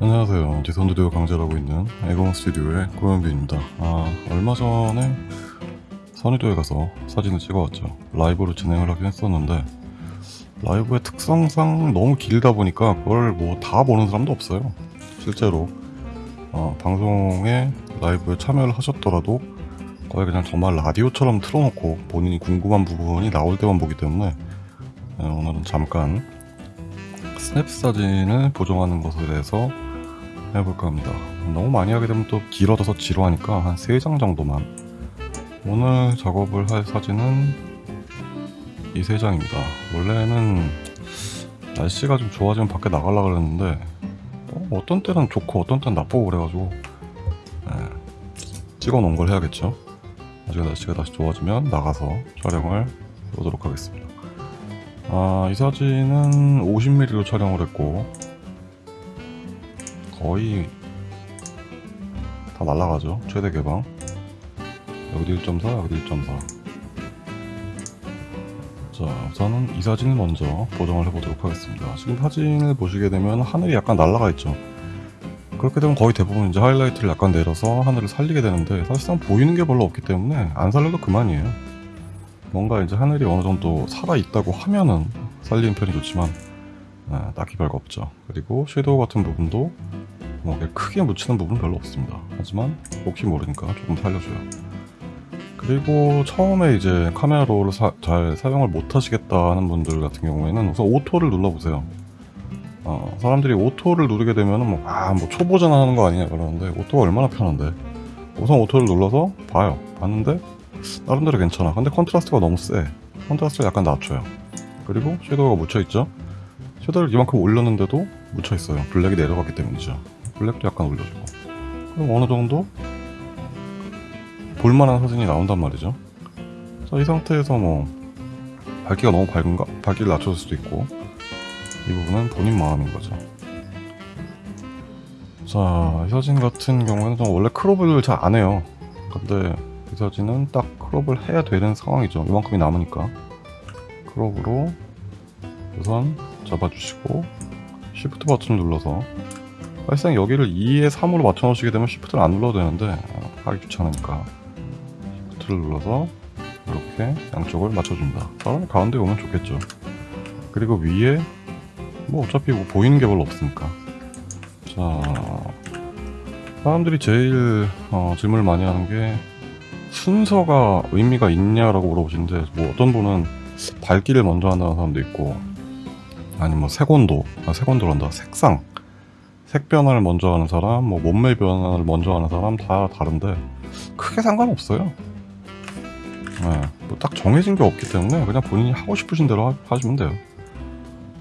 안녕하세요. 디선드디오 강좌라고 있는 에공 스튜디오의 고현빈입니다. 아, 얼마 전에 선의도에 가서 사진을 찍어왔죠. 라이브로 진행을 하긴 했었는데 라이브의 특성상 너무 길다 보니까 그걸 뭐 다 보는 사람도 없어요. 실제로 어, 방송에 라이브에 참여를 하셨더라도 거의 그냥 정말 라디오처럼 틀어놓고 본인이 궁금한 부분이 나올 때만 보기 때문에 네, 오늘은 잠깐 스냅 사진을 보정하는 것에 대해서 해볼까 합니다. 너무 많이 하게 되면 또 길어져서 지루하니까 한 3장 정도만 오늘 작업을 할 사진은 이 3장입니다. 원래는 날씨가 좀 좋아지면 밖에 나가려고 그랬는데 어, 떤 때는 좋고 어떤 때는 나쁘고 그래가지고 네, 찍어 놓은 걸 해야겠죠. 나중에 날씨가 다시 좋아지면 나가서 촬영을 해보도록 하겠습니다. 아, 이 사진은 50mm로 촬영을 했고 거의 다 날라가죠. 최대 개방. 여기도 1.4, 여기도 1.4. 자, 우선은 이 사진을 먼저 보정을 해보도록 하겠습니다. 지금 사진을 보시게 되면 하늘이 약간 날라가 있죠. 그렇게 되면 거의 대부분 이제 하이라이트를 약간 내려서 하늘을 살리게 되는데 사실상 보이는 게 별로 없기 때문에 안 살려도 그만이에요. 뭔가 이제 하늘이 어느 정도 살아 있다고 하면은 살리는 편이 좋지만 아, 딱히 별거 없죠. 그리고 섀도우 같은 부분도 뭐 크게 묻히는 부분은 별로 없습니다. 하지만 혹시 모르니까 조금 살려줘요. 그리고 처음에 이제 카메라 롤을 사- 잘 사용을 못 하시겠다 하는 분들 같은 경우에는 우선 오토를 눌러보세요. 어, 사람들이 auto를 누르게 되면은 뭐, 아, 뭐 초보적 하는 거 아니냐 그러는데 auto가 얼마나 편한데. 우선 auto를 눌러서 봐요. 봤는데 나름대로 괜찮아. 근데 contrast가 너무 세. contrast를 약간 낮춰요. 그리고 shadow가 묻혀있죠? shadow를 이만큼 올렸는데도 묻혀있어요. black이 내려갔기 때문이죠. black도 약간 올려주고. 그럼 어느 정도 볼만한 사진이 나온단 말이죠. 자, 이 상태에서 뭐 밝기가 너무 밝은가? 밝기를 낮춰줄 수도 있고 이 부분은 본인 마음인 거죠. 자, 이 사진 같은 경우에는 좀 원래 크롭을 잘 안 해요. 근데 이 사진은 딱 크롭을 해야 되는 상황이죠. 이만큼이 남으니까. 크롭으로 우선 잡아주시고 Shift 버튼 눌러서 사실상 여기를 2에 3으로 맞춰 놓으시게 되면 Shift를 안 눌러도 되는데 어, 하기 귀찮으니까 Shift를 눌러서 이렇게 양쪽을 맞춰줍니다. 사람이 가운데 오면 좋겠죠. 그리고 위에 뭐 어차피 뭐 보이는 게 별로 없으니까 자 사람들이 제일 어, 질문을 많이 하는 게 순서가 의미가 있냐라고 물어보시는데 뭐 어떤 분은 밝기를 먼저 한다는 사람도 있고 아니면 뭐 색온도 아 색온도란다 색상 색 변화를 먼저 하는 사람 뭐 몸매 변화를 먼저 하는 사람 다 다른데 크게 상관없어요. 네, 뭐딱 정해진 게 없기 때문에 그냥 본인이 하고 싶으신 대로 하, 하시면 돼요.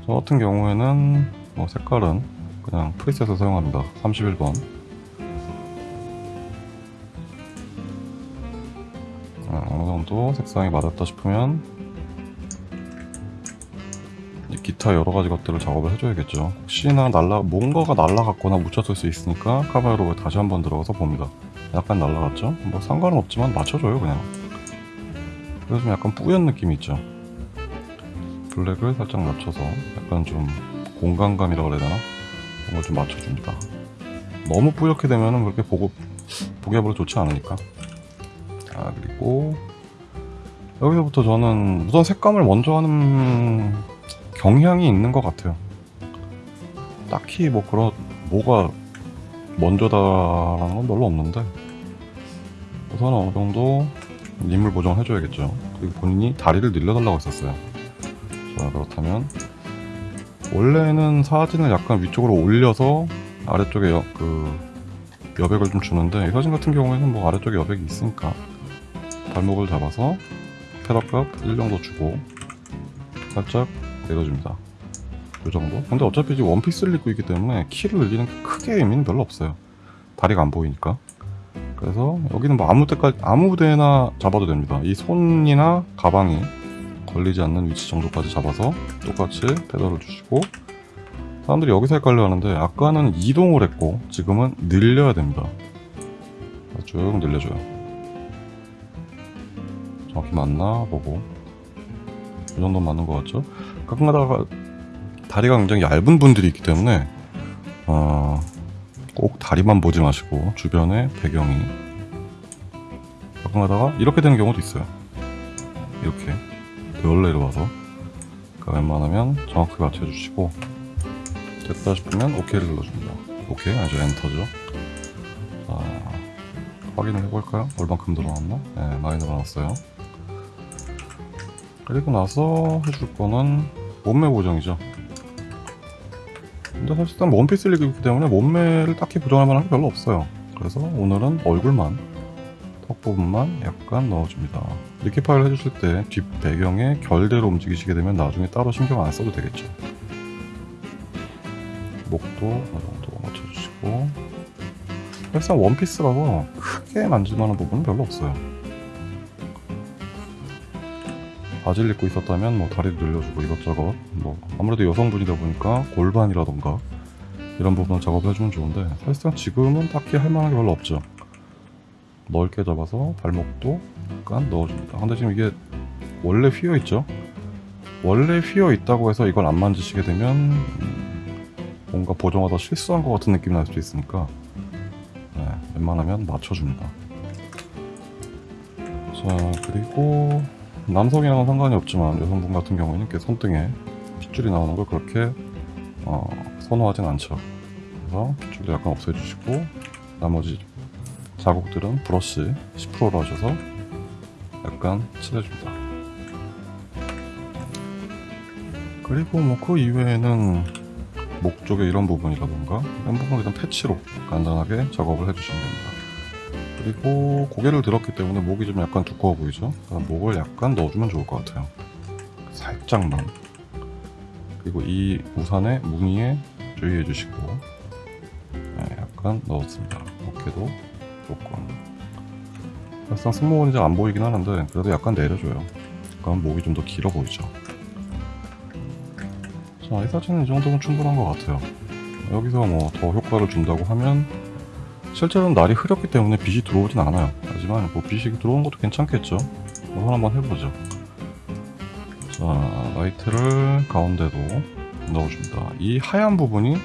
저 같은 경우에는 뭐 색깔은 그냥 프리셋을 사용합니다. 31번. 어, 어느 정도 색상이 맞았다 싶으면 기타 여러 가지 것들을 작업을 해줘야겠죠. 혹시나 날라 뭔가가 날라갔거나 묻혔을 수 있으니까 카메라로 다시 한번 들어가서 봅니다. 약간 날라갔죠? 뭐 상관은 없지만 맞춰줘요 그냥. 그래서 좀 약간 뿌연 느낌이 있죠. 블랙을 살짝 낮춰서 약간 좀 공간감이라고 그래야 되나? 그런 걸 좀 맞춰줍니다. 너무 뿌옇게 되면은 그렇게 보고 보기가 별로 좋지 않으니까. 아 그리고 여기서부터 저는 우선 색감을 먼저 하는 경향이 있는 것 같아요. 딱히 뭐 그런 뭐가 먼저다라는 건 별로 없는데 우선 어느 정도 인물 보정을 해줘야겠죠. 그리고 본인이 다리를 늘려달라고 했었어요. 자 그렇다면 원래는 사진을 약간 위쪽으로 올려서 아래쪽에 여, 그 여백을 좀 주는데 이 사진 같은 경우에는 뭐 아래쪽에 여백이 있으니까 발목을 잡아서 페더값 1 정도 주고 살짝 내려줍니다. 이 정도? 근데 어차피 지금 원피스를 입고 있기 때문에 키를 늘리는 게 크게 의미는 별로 없어요. 다리가 안 보이니까. 그래서 여기는 뭐 아무 때까지 아무 데나 잡아도 됩니다. 이 손이나 가방이 걸리지 않는 위치 정도까지 잡아서 똑같이 페더를 주시고 사람들이 여기서 헷갈려 하는데 아까는 이동을 했고 지금은 늘려야 됩니다. 쭉 늘려줘요. 정확히 맞나 보고 이 정도 맞는 것 같죠? 가끔가다가 다리가 굉장히 얇은 분들이 있기 때문에 어, 꼭 다리만 보지 마시고 주변에 배경이 가끔 가다가 이렇게 되는 경우도 있어요. 이렇게 원래로 와서. 그러니까 웬만하면 정확하게 맞춰주시고 됐다 싶으면 OK를 눌러줍니다. 오케이? 아주 엔터죠. 자 확인을 해볼까요? 얼만큼 늘어났나? 네 많이 늘어났어요. 그리고 나서 해줄 거는 몸매 보정이죠. 근데 사실상 원피스 look이기 때문에 몸매를 딱히 보정할 만한 게 별로 없어요. 그래서 오늘은 얼굴만 턱 부분만 약간 넣어줍니다. liquify를 해주실 때 뒷 배경에 결대로 움직이시게 되면 나중에 따로 신경 안 써도 되겠죠. 목도 어느 정도 맞춰주시고. 사실상 원피스라서 크게 만질 만한 부분은 별로 없어요 바지를 입고 있었다면 뭐 다리를 늘려주고 이것저것 뭐 아무래도 여성분이다 보니까 골반이라던가 이런 부분을 작업해주면 좋은데 사실상 지금은 딱히 할 만한 게 별로 없죠. 넓게 잡아서 발목도 약간 넣어줍니다. 근데 지금 이게 원래 휘어 있죠? 원래 휘어 있다고 해서 이걸 안 만지시게 되면 음, 뭔가 보정하다 실수한 것 같은 느낌이 날 수도 있으니까 네, 웬만하면 맞춰줍니다. 자 그리고 남성이랑은 상관이 없지만 여성분 같은 경우에는 이렇게 손등에 핏줄이 나오는 걸 그렇게 어, 선호하진 않죠. 그래서 핏줄도 약간 없애주시고 나머지 자국들은 브러쉬 10%로 하셔서 약간 칠해줍니다. 그리고 뭐 그 이외에는 목 쪽에 이런 부분이라던가 이런 부분은 일단 패치로 간단하게 작업을 해주시면 됩니다. 그리고 고개를 들었기 때문에 목이 좀 약간 두꺼워 보이죠? 그러니까 목을 약간 넣어주면 좋을 것 같아요. 살짝만. 그리고 이 우산의 무늬에 주의해 주시고 네, 약간 넣었습니다. 어깨도 조금. 사실상 승모근이 잘 안 보이긴 하는데 그래도 약간 내려줘요. 그럼 목이 좀 더 길어 보이죠. 자, 이 사진은 이 정도면 충분한 것 같아요. 여기서 뭐 더 효과를 준다고 하면 실제로는 날이 흐렸기 때문에 빛이 들어오진 않아요. 하지만 뭐 빛이 들어오는 것도 괜찮겠죠. 우선 한번 해보죠. 자, 라이트를 가운데도 넣어줍니다. 이 하얀 부분이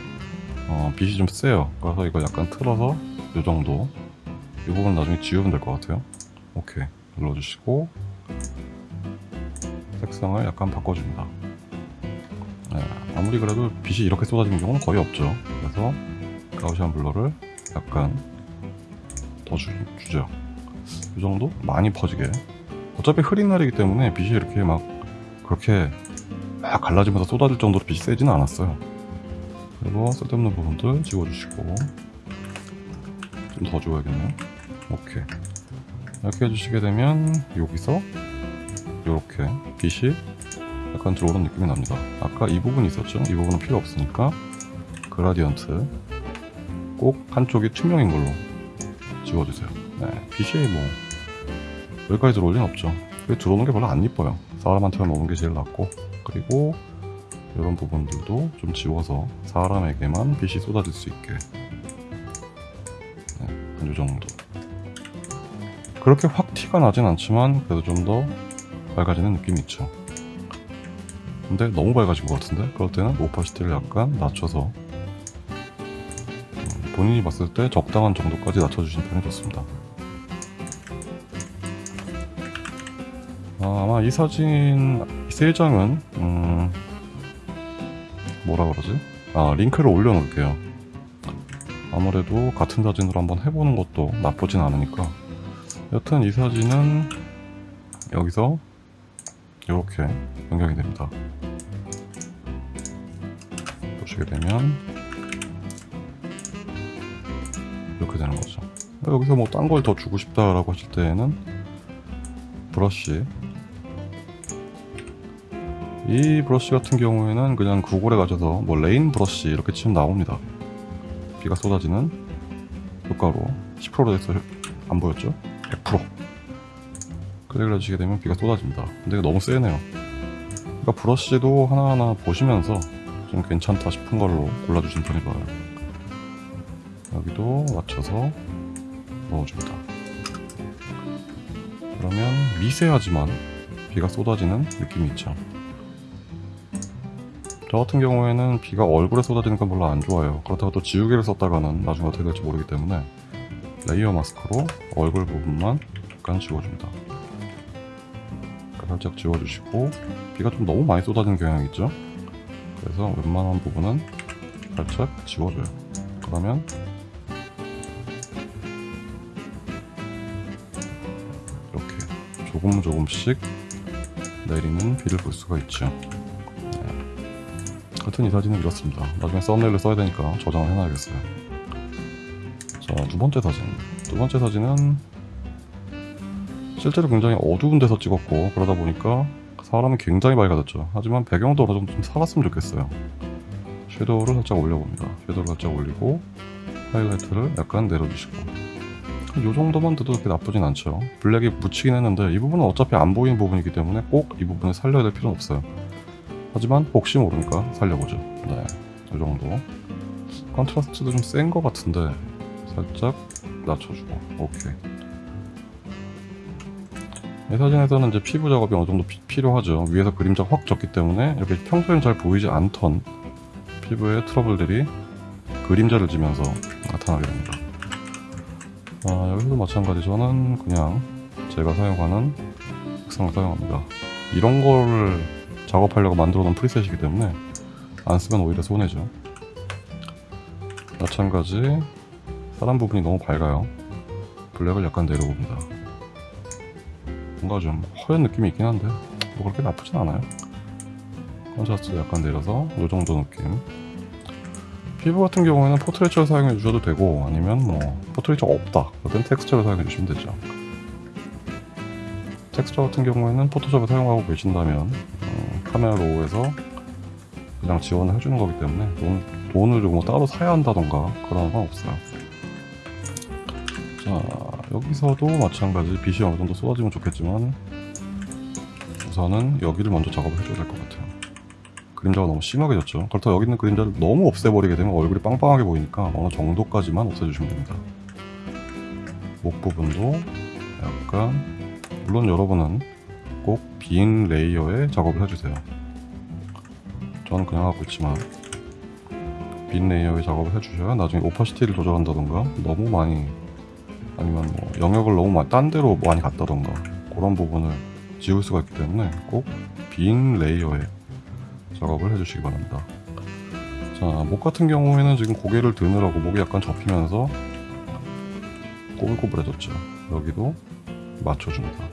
어, 빛이 좀 세요. 그래서 이거 약간 틀어서 이 정도. 이 부분 나중에 지우면 될 것 같아요. 오케이 눌러주시고 색상을 약간 바꿔줍니다. 네, 아무리 그래도 빛이 이렇게 쏟아지는 경우는 거의 없죠. 그래서 가우시안 블러를 약간 더 주, 주죠. 이 정도? 많이 퍼지게. 어차피 흐린 날이기 때문에 빛이 이렇게 막 그렇게 막 갈라지면서 쏟아질 정도로 빛이 세지는 않았어요. 그리고 쓸데없는 부분들 지워주시고 좀 더 지워야겠네요. 오케이. 이렇게 해주시게 되면 여기서 이렇게 빛이 약간 들어오는 느낌이 납니다. 아까 이 부분이 있었죠? 이 부분은 필요 없으니까 그라디언트 꼭 한쪽이 투명인 걸로 지워주세요. 네, 빛이 뭐 여기까지 들어올 리는 없죠. 들어오는 게 별로 안 이뻐요. 사람한테만 오는 게 제일 낫고 그리고 이런 부분들도 좀 지워서 사람에게만 빛이 쏟아질 수 있게 네, 한이 정도. 그렇게 확 티가 나진 않지만 그래도 좀 더 밝아지는 느낌이 있죠. 근데 너무 밝아진 것 같은데? 그럴 때는 오파시티를 약간 낮춰서 본인이 봤을 때 적당한 정도까지 낮춰주시는 편이 좋습니다. 아, 아마 이 사진 세 장은 음, 뭐라 그러지? 아 링크를 올려놓을게요. 아무래도 같은 사진으로 한번 해보는 것도 나쁘진 않으니까 여튼 이 사진은 여기서 이렇게 변경이 됩니다. 보시게 되면 이렇게 되는 거죠. 여기서 뭐 딴 걸 더 주고 싶다라고 하실 때에는 브러쉬 이 브러쉬 같은 경우에는 그냥 구글에 가셔서 뭐 rain brush 이렇게 치면 나옵니다. 비가 쏟아지는 효과로 10%로 해서 안 보였죠? 100% 클릭을 해주시게 되면 비가 쏟아집니다. 근데 너무 세네요. 그러니까 브러쉬도 하나하나 보시면서 좀 괜찮다 싶은 걸로 골라주시는 편이 좋아요. 여기도 맞춰서 넣어줍니다. 그러면 미세하지만 비가 쏟아지는 느낌이 있죠. 저 같은 경우에는 비가 얼굴에 쏟아지는 건 별로 안 좋아요. 그렇다고 또 지우개를 썼다가는 나중에 어떻게 될지 모르기 때문에 layer mask로 얼굴 부분만 약간 지워줍니다. 살짝 지워주시고 비가 좀 너무 많이 쏟아지는 경향이 있죠. 그래서 웬만한 부분은 살짝 지워줘요. 그러면 조금 조금씩 내리는 비를 볼 수가 있죠. 하여튼 이 사진은 이렇습니다. 나중에 썸네일을 써야 되니까 저장을 해놔야겠어요. 자, 두 번째 사진. 두 번째 사진은 실제로 굉장히 어두운 데서 찍었고 그러다 보니까 사람이 굉장히 밝아졌죠. 하지만 배경도 어느 정도 좀 살았으면 좋겠어요. shadow를 살짝 올려봅니다. shadow를 살짝 올리고 하이라이트를 약간 내려주시고 이 정도만 돼도 그렇게 나쁘진 않죠. black이 묻히긴 했는데 이 부분은 어차피 안 보이는 부분이기 때문에 꼭 이 부분을 살려야 될 필요는 없어요. 하지만 혹시 모르니까 살려보죠. 네, 이 정도. contrast도 좀 센 것 같은데 살짝 낮춰주고 오케이. 이 사진에서는 이제 피부 작업이 어느 정도 피- 필요하죠. 위에서 그림자 확 졌기 때문에 이렇게 평소엔 잘 보이지 않던 피부의 트러블들이 그림자를 지면서 나타나게 됩니다. 아, 여기서도 마찬가지 저는 그냥 제가 사용하는 색상을 사용합니다. 이런 거를 작업하려고 만들어 놓은 프리셋이기 때문에 안 쓰면 오히려 손해죠. 마찬가지 사람 부분이 너무 밝아요. black을 약간 내려봅니다. 뭔가 좀 허연 느낌이 있긴 한데 뭐 그렇게 나쁘진 않아요. contrast 약간 내려서 이 정도 느낌. 피부 같은 경우에는 Portraiture를 사용해 주셔도 되고 아니면 뭐 포트레이처가 없다 그땐 텍스처를 사용해 주시면 되죠. 텍스처 같은 경우에는 포토샵을 사용하고 계신다면 어, camera raw에서 그냥 지원을 해주는 거기 때문에 돈, 돈을 뭐 따로 사야 한다던가 그런 건 없어요. 자 여기서도 마찬가지 빛이 어느 정도 쏟아지면 좋겠지만 우선은 여기를 먼저 작업을 해줘야 될 것 같아요. 그림자가 너무 심하게 졌죠. 그렇다고 여기 있는 그림자를 너무 없애버리게 되면 얼굴이 빵빵하게 보이니까 어느 정도까지만 없애주시면 됩니다. 목 부분도 약간 물론 여러분은 꼭 빈 layer에 작업을 해주세요. 저는 그냥 하고 있지만 빈 layer에 작업을 해주셔야 나중에 opacity를 조절한다던가 너무 많이 아니면 뭐 영역을 너무 많이 딴 데로 많이 갔다던가 그런 부분을 지울 수가 있기 때문에 꼭 빈 layer에 작업을 해주시기 바랍니다. 자, 목 같은 경우에는 지금 고개를 드느라고 목이 약간 접히면서 꼬불꼬불해졌죠. 여기도 맞춰줍니다.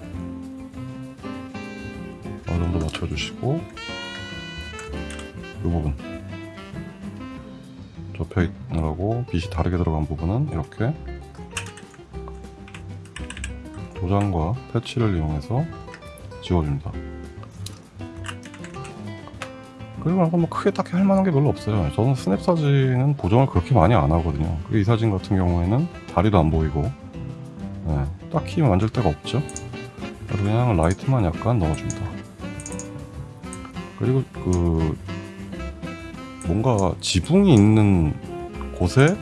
어느 정도 맞춰주시고 이 부분 접혀 있느라고 빛이 다르게 들어간 부분은 이렇게 도장과 패치를 이용해서 지워줍니다. 그리고 나서 뭐 크게 딱히 할 만한 게 별로 없어요. 저는 스냅 사진은 보정을 그렇게 많이 안 하거든요. 그이 사진 같은 경우에는 다리도 안 보이고 네, 딱히 만질 데가 없죠. 그냥 라이트만 약간 넣어줍니다. 그리고 그 뭔가 지붕이 있는 곳에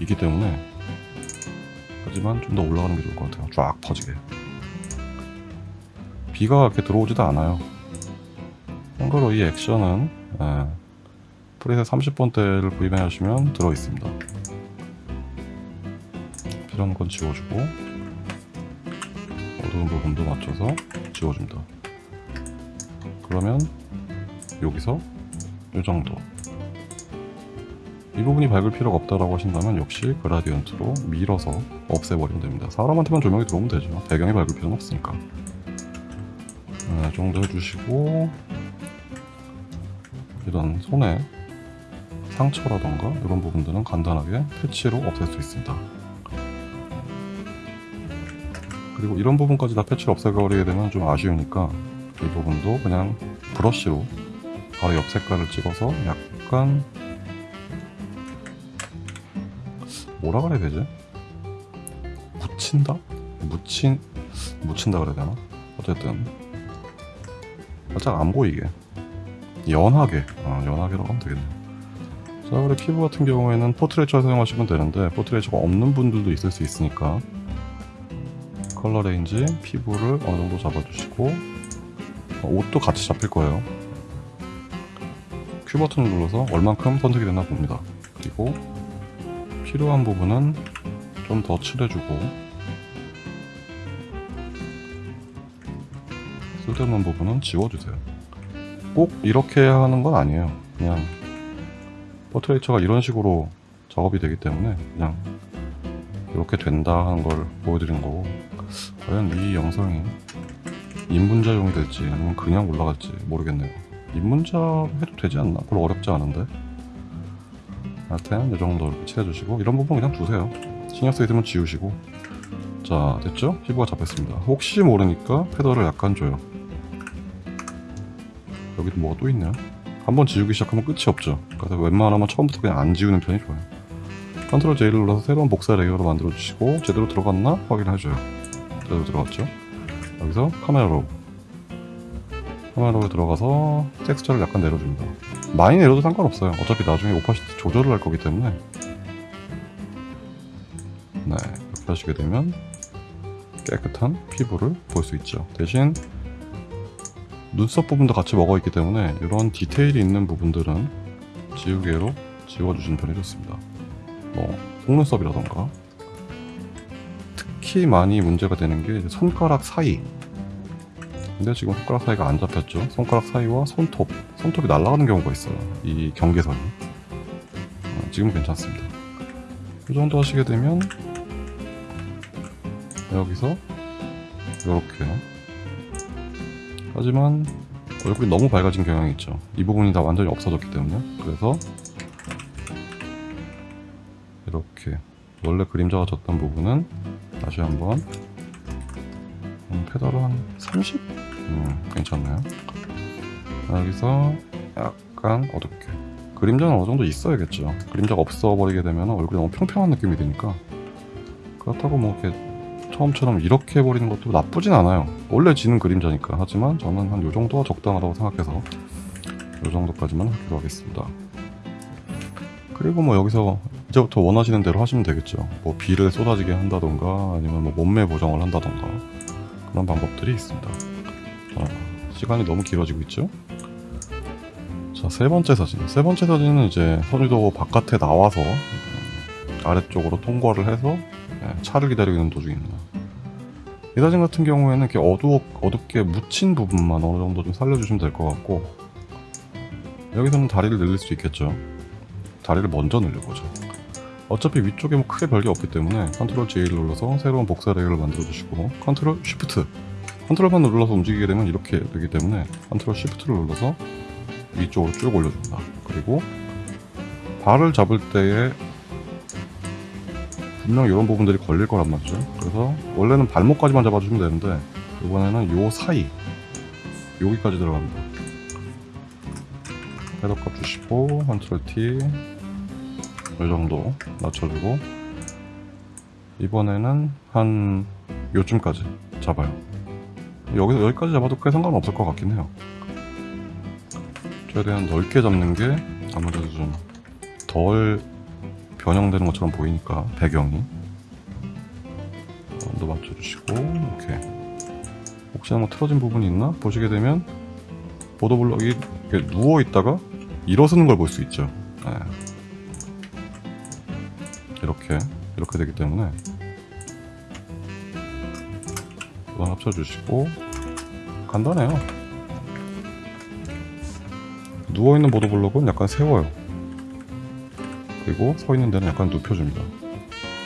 있기 때문에 하지만 좀 더 올라가는 게 좋을 것 같아요. 쫙 퍼지게. 비가 이렇게 들어오지도 않아요. 참고로 이 액션은 예, 프리셋 30번대를 구입해 하시면 들어있습니다. 필요한 건 지워주고 어두운 부분도 맞춰서 지워줍니다. 그러면 여기서 이 정도 이 부분이 밝을 필요가 없다라고 하신다면 역시 그라디언트로 밀어서 없애버리면 됩니다. 사람한테만 조명이 들어오면 되죠. 배경이 밝을 필요는 없으니까. 네, 이 정도 해주시고 이런 손에 상처라던가 이런 부분들은 간단하게 패치로 없앨 수 있습니다. 그리고 이런 부분까지 다 패치를 없애버리게 되면 좀 아쉬우니까 이 부분도 그냥 브러쉬로 바로 옆 색깔을 찍어서 약간 뭐라 그래야 되지? 묻힌다? 묻힌 묻힌다 그래야 되나? 어쨌든 살짝 안 보이게 연하게 어, 연하게로 하면 되겠네요. 자 그리고 피부 같은 경우에는 Portraiture 사용하시면 되는데 포트레이처가 없는 분들도 있을 수 있으니까 color range 피부를 어느 정도 잡아주시고 어, 옷도 같이 잡힐 거예요. Q 버튼을 눌러서 얼만큼 선택이 됐나 봅니다. 그리고 필요한 부분은 좀 더 칠해주고 쓸데없는 부분은 지워주세요. 꼭 이렇게 하는 건 아니에요. 그냥 포트레이처가 이런 식으로 작업이 되기 때문에 그냥 이렇게 된다 하는 걸 보여드리는 거고 과연 이 영상이 입문자용이 될지 아니면 그냥 올라갈지 모르겠네요. 입문자 해도 되지 않나? 별로 어렵지 않은데 하여튼 이 정도 이렇게 칠해주시고 이런 부분 그냥 두세요. 신경 쓰이면 지우시고 자 됐죠? 피부가 잡혔습니다. 혹시 모르니까 feather를 약간 줘요. 여기도 뭐가 또 있네요. 한번 지우기 시작하면 끝이 없죠. 그래서 웬만하면 처음부터 그냥 안 지우는 편이 좋아요. Control J를 눌러서 새로운 복사 layer로 만들어 주시고 제대로 들어갔나 확인해줘요. 제대로 들어갔죠. 여기서 camera raw camera raw 들어가서 텍스처를 약간 내려줍니다. 많이 내려도 상관없어요. 어차피 나중에 오파시티 조절을 할 거기 때문에 네 이렇게 하시게 되면 깨끗한 피부를 볼 수 있죠. 대신 눈썹 부분도 같이 먹어 있기 때문에 이런 디테일이 있는 부분들은 지우개로 지워주시는 편이 좋습니다. 뭐 속눈썹이라던가. 특히 많이 문제가 되는 게 손가락 사이. 근데 지금 손가락 사이가 안 잡혔죠? 손가락 사이와 손톱. 손톱이 날아가는 경우가 있어요. 이 경계선이. 어, 지금은 괜찮습니다. 이 정도 하시게 되면 여기서 이렇게 하지만 얼굴이 너무 밝아진 경향이 있죠. 이 부분이 다 완전히 없어졌기 때문에. 그래서 이렇게 원래 그림자가 졌던 부분은 다시 한번 음, 페달을 한 30? 음, 괜찮나요? 여기서 약간 어둡게. 그림자는 어느 정도 있어야겠죠. 그림자가 없어 버리게 되면 얼굴이 너무 평평한 느낌이 드니까. 그렇다고 뭐 이렇게 처음처럼 이렇게 해버리는 것도 나쁘진 않아요 원래 지는 그림자니까 하지만 저는 한 요정도가 적당하다고 생각해서 요정도까지만 하기로 하겠습니다 그리고 뭐 여기서 이제부터 원하시는 대로 하시면 되겠죠. 뭐 비를 쏟아지게 한다던가 아니면 뭐 몸매 보정을 한다던가 그런 방법들이 있습니다. 자, 시간이 너무 길어지고 있죠. 자, 세 번째 사진. 세 번째 사진은 이제 선유도 바깥에 나와서 음, 아래쪽으로 통과를 해서 예, 차를 기다리고 있는 도중입니다. 이 사진 같은 경우에는 이렇게 어두, 어둡게 묻힌 부분만 어느 정도 좀 살려주시면 될 것 같고 여기서는 다리를 늘릴 수 있겠죠. 다리를 먼저 늘려보죠. 어차피 위쪽에 뭐 크게 별게 없기 때문에 Control J를 눌러서 새로운 복사 layer를 만들어 주시고 컨트롤 Shift 컨트롤만 눌러서 움직이게 되면 이렇게 되기 때문에 Control Shift를 눌러서 위쪽으로 쭉 올려줍니다. 그리고 발을 잡을 때에 분명 이런 부분들이 걸릴 거란 말이죠. 그래서 원래는 발목까지만 잡아주시면 되는데 이번에는 요 사이 여기까지 들어갑니다. 헤더값 주시고 컨트롤 T 이 정도 맞춰주고 이번에는 한 요쯤까지 잡아요 여기서 여기까지 잡아도 크게 상관없을 것 같긴 해요 최대한 넓게 잡는 게 아무래도 좀 덜 변형되는 것처럼 보이니까 배경이. 좀더 맞춰주시고 이렇게. 혹시나 뭐 틀어진 부분이 있나? 보시게 되면 보도블럭이 누워 있다가 일어서는 걸 볼 수 있죠. 네. 이렇게 이렇게 되기 때문에. 우선 합쳐주시고. 간단해요. 누워있는 보도블록은 약간 세워요 그리고 서 있는 데는 약간 눕혀줍니다.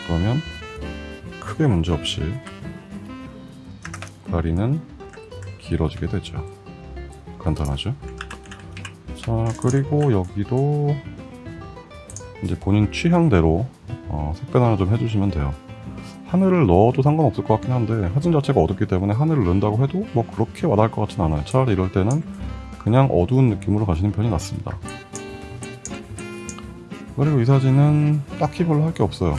그러면 크게 문제없이 다리는 길어지게 되죠. 간단하죠? 자 그리고 여기도 이제 본인 취향대로 어, 색변 하나 좀 해주시면 돼요. 하늘을 넣어도 상관없을 것 같긴 한데 사진 자체가 어둡기 때문에 하늘을 넣는다고 해도 뭐 그렇게 와닿을 것 같진 않아요. 차라리 이럴 때는 그냥 어두운 느낌으로 가시는 편이 낫습니다 그리고 이 사진은 딱히 별로 할 게 없어요.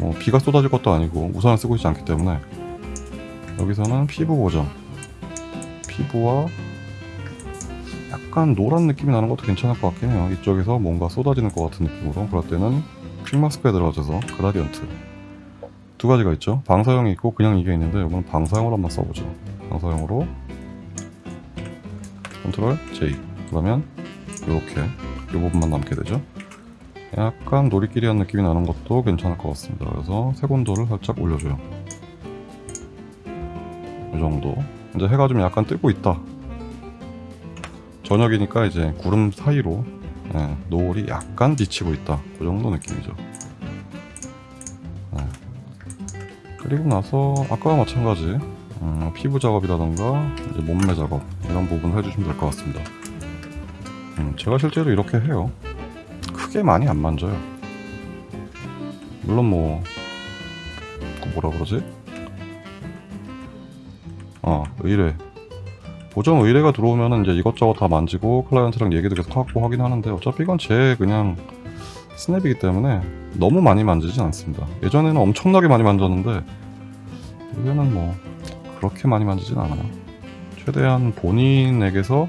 뭐 비가 쏟아질 것도 아니고 우산을 쓰고 있지 않기 때문에 여기서는 피부 보정. 피부와 약간 노란 느낌이 나는 것도 괜찮을 것 같긴 해요. 이쪽에서 뭔가 쏟아지는 것 같은 느낌으로. 그럴 때는 퀵마스크에 들어가셔서 그라디언트. 두 가지가 있죠. 방사형이 있고 그냥 이게 있는데 이건 방사형으로 한번 써보죠. 방사형으로 컨트롤 J 그러면 이렇게 이 부분만 남게 되죠. 약간 놀이끼리한 느낌이 나는 것도 괜찮을 것 같습니다. 그래서 색온도를 살짝 올려줘요. 이 정도. 이제 해가 좀 약간 뜨고 있다. 저녁이니까 이제 구름 사이로 예, 노을이 약간 비치고 있다. 그 정도 느낌이죠. 예. 그리고 나서 아까와 마찬가지 음, 피부 작업이라던가 몸매 작업 이런 부분 해주시면 될 것 같습니다. 음, 제가 실제로 이렇게 해요. 크게 많이 안 만져요. 물론 뭐, 그 뭐라 그러지? 아, 의뢰. 보정 의뢰가 들어오면은 이제 이것저것 다 만지고 클라이언트랑 얘기도 계속 하고 하긴 하는데 어차피 이건 제 그냥 스냅이기 때문에 너무 많이 만지진 않습니다. 예전에는 엄청나게 많이 만졌는데 이제는 뭐 그렇게 많이 만지진 않아요. 최대한 본인에게서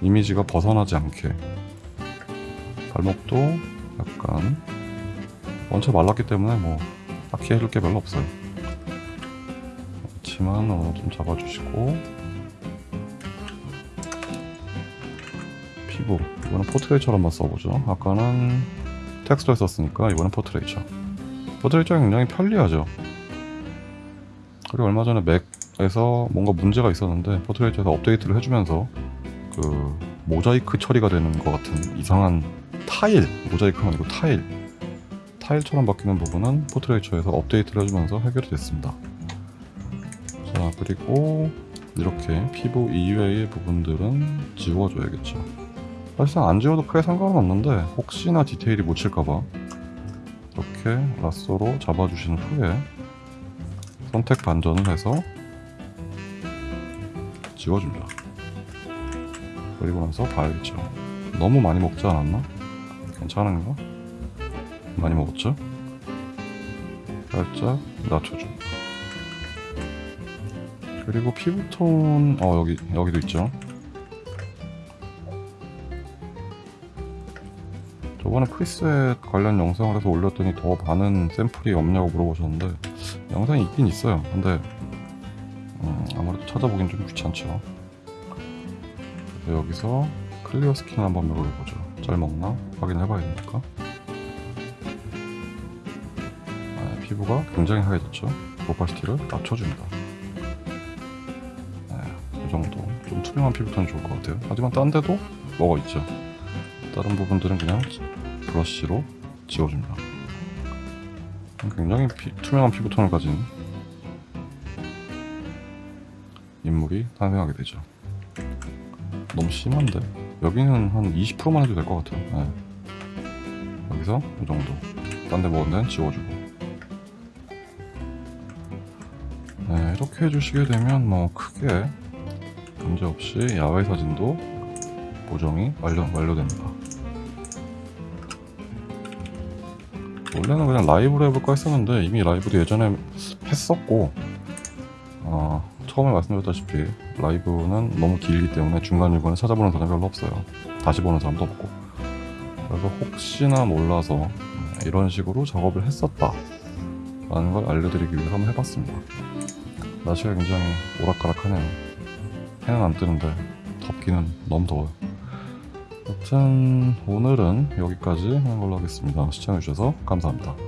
이미지가 벗어나지 않게 발목도 약간 원체 말랐기 때문에 뭐 딱히 해줄 게 별로 없어요. 그렇지만 어, 좀 잡아주시고 피부 이거는 Portraiture로 한번 써보죠. 아까는 texture를 썼으니까 이번엔 포트레이처. 포트레이처가 굉장히 편리하죠. 그리고 얼마 전에 맥에서 뭔가 문제가 있었는데 포트레이처에서 업데이트를 해주면서 그 모자이크 처리가 되는 것 같은 이상한 타일 모자이크가 아니고 타일 타일처럼 바뀌는 부분은 포트레이처에서 업데이트를 해주면서 해결이 됐습니다. 자 그리고 이렇게 피부 이외의 부분들은 지워줘야겠죠. 사실상 안 지워도 크게 상관은 없는데 혹시나 디테일이 묻힐까봐 이렇게 라쏘로 잡아주신 후에 선택 반전을 해서 지워줍니다. 그리고 나서 봐야겠죠. 너무 많이 먹지 않았나? 괜찮은가? 많이 먹었죠? 살짝 낮춰줍니다. 그리고 피부톤, 어, 여기, 여기도 있죠. 저번에 preset 관련 영상을 해서 올렸더니 더 많은 샘플이 없냐고 물어보셨는데, 영상이 있긴 있어요. 근데, 음, 아무래도 찾아보긴 좀 귀찮죠. 여기서 clear skin 한번 해보죠. 잘 먹나? 확인해 봐야 되니까. 네, 피부가 굉장히 하얘졌죠. 오파시티를 낮춰줍니다. 네, 이 정도. 좀 투명한 피부톤이 좋을 것 같아요. 하지만 딴 데도 뭐가 있죠. 다른 부분들은 그냥 브러쉬로 지워줍니다. 굉장히 피- 투명한 피부톤을 가진 인물이 탄생하게 되죠. 너무 심한데 여기는 한 20%만 해도 될 것 같아요. 네. 여기서 이 정도. 딴 데 먹은 데는 지워주고. 네, 이렇게 해주시게 되면 뭐 크게 문제 없이 야외 사진도 보정이 완료, 완료됩니다. 원래는 그냥 라이브로 해볼까 했었는데 이미 라이브도 예전에 했었고 어, 처음에 말씀드렸다시피 라이브는 너무 길기 때문에 중간중간에 찾아보는 사람이 별로 없어요. 다시 보는 사람도 없고. 그래서 혹시나 몰라서 음, 이런 식으로 작업을 했었다. 라는 걸 알려드리기 위해서 한번 해봤습니다. 날씨가 굉장히 오락가락하네요. 해는 안 뜨는데 덥기는 너무 더워요. 여튼 오늘은 여기까지 하는 걸로 하겠습니다. 시청해주셔서 감사합니다.